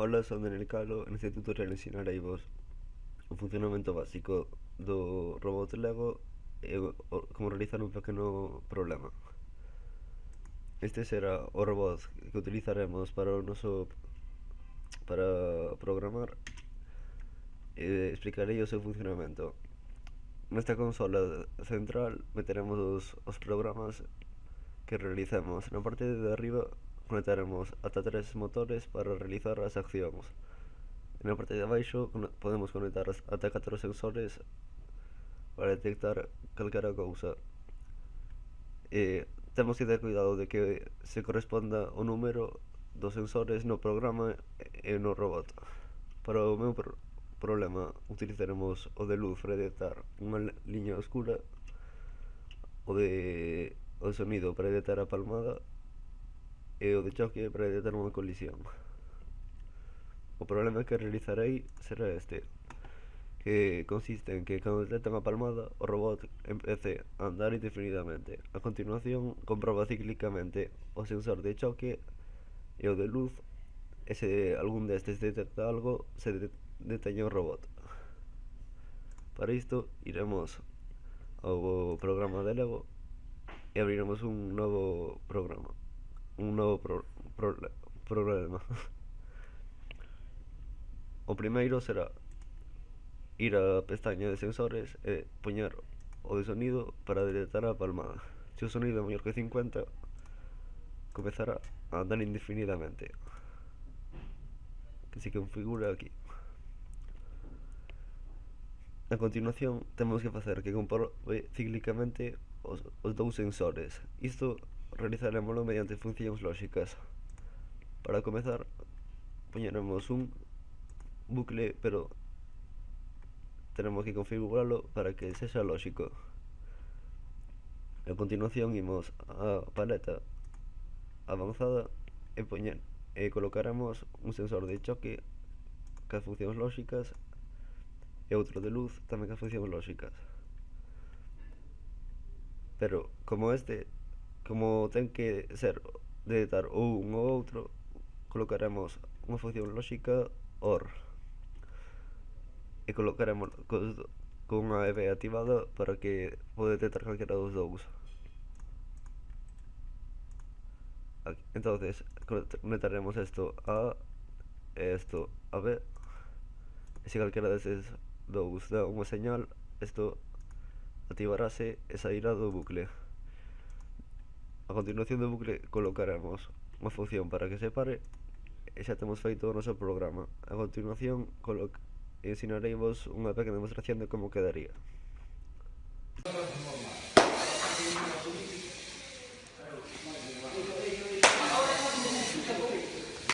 Ola son en calo en este tutorial ensinarei vos o funcionamento básico do robot Lego eh, e como realizar un pequeno problema. Este será o robot que utilizaremos para o noso para programar eh, e explicarei o seu funcionamento. Nesta consola central meteremos os, os programas que realicemos. Na parte de arriba conectaremos ata tres motores para realizar as accións. Na parte de abaixo podemos conectar ata 4 sensores para detectar calquera cousa. E temos que ter cuidado de que se corresponda o número dos sensores no programa e no robot. Para o meu pro problema utilizaremos o de luz para detectar unha liña oscura, o de o sonido para detectar a palmada e o de choque para detectar unha colisión. O problema que realizarei será este, que consiste en que cando detectan a palmada, o robot empece a andar indefinidamente. A continuación, comproba cíclicamente o sensor de choque e o de luz, e se algún destes detecta algo, se de deteña o robot. Para isto, iremos ao programa de Lego e abriremos un novo programa un novo pro, pro, problema. O primeiro será ir á pestaña de sensores e poñer o de sonido para detectar a palmada. Se o sonido é maior que 50, comezará a andar indefinidamente. Que se configura aquí. A continuación, temos que facer que comprobe eh, cíclicamente os, os dous sensores. Isto realizarémolo mediante funcións lóxicas. Para comezar, poñeremos un bucle, pero tenemos que configurarlo para que sexa lóxico. A continuación imos a paleta avanzada e, poñer, e colocaremos un sensor de choque cas funcións lóxicas e outro de luz tamén cas funcións lóxicas. Pero, como este como ten que ser de dar ou un ou outro, colocaremos unha función lógica OR e colocaremos con unha EV activada para que pode detectar calquera dos dous Aquí. entonces conectaremos isto a e isto a B e se calquera deses dous dá unha señal isto activarase e sairá do bucle A continuación do bucle colocaremos unha función para que separe e xa temos feito o noso programa. A continuación ensinareivos unha pequena demostración de como quedaría.